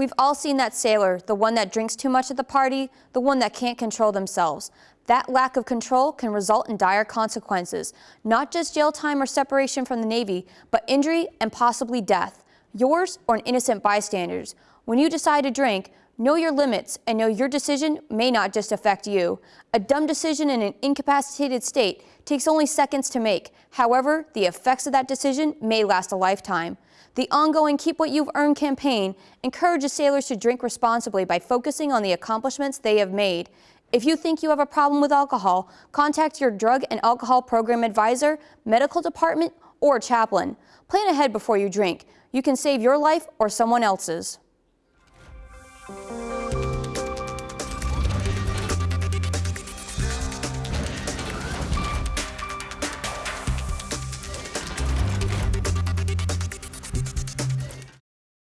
We've all seen that sailor, the one that drinks too much at the party, the one that can't control themselves. That lack of control can result in dire consequences, not just jail time or separation from the Navy, but injury and possibly death, yours or an innocent bystander's. When you decide to drink, know your limits and know your decision may not just affect you. A dumb decision in an incapacitated state takes only seconds to make. However, the effects of that decision may last a lifetime. The ongoing Keep What You've Earned campaign encourages sailors to drink responsibly by focusing on the accomplishments they have made. If you think you have a problem with alcohol, contact your drug and alcohol program advisor, medical department, or chaplain. Plan ahead before you drink. You can save your life or someone else's.